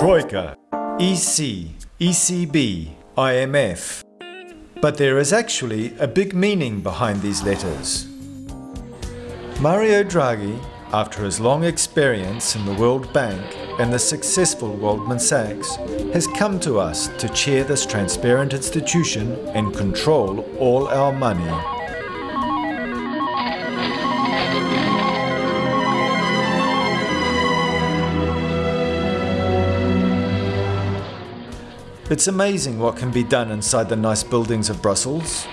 Troika, EC, ECB, IMF. But there is actually a big meaning behind these letters. Mario Draghi, after his long experience in the World Bank and the successful Goldman Sachs, has come to us to chair this transparent institution and control all our money. It's amazing what can be done inside the nice buildings of Brussels.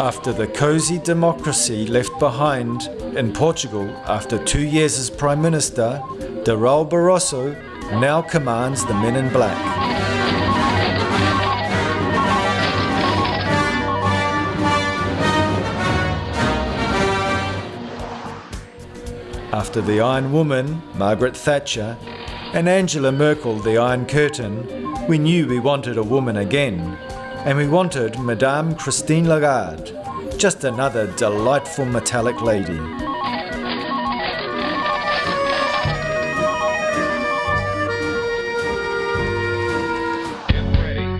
After the cosy democracy left behind in Portugal after two years as Prime Minister, Durão Barroso now commands the men in black. After the Iron Woman, Margaret Thatcher, and Angela Merkel, the Iron Curtain, we knew we wanted a woman again, and we wanted Madame Christine Lagarde, just another delightful metallic lady.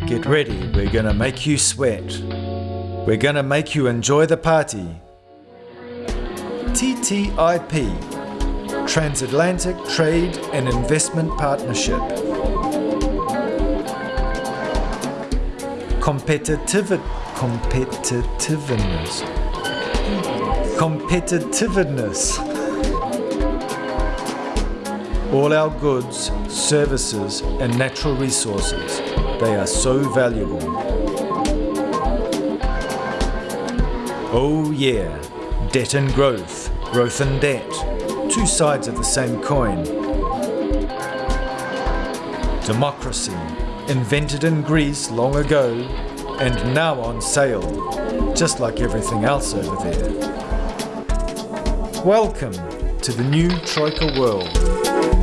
Get ready, we're gonna make you sweat. We're gonna make you enjoy the party. TTIP, Transatlantic Trade and Investment Partnership. Competitive, competitiveness. Competitiveness. All our goods, services and natural resources, they are so valuable. Oh yeah, debt and growth, growth and debt, two sides of the same coin. Democracy, invented in Greece long ago and now on sale, just like everything else over there. Welcome to the new Troika world.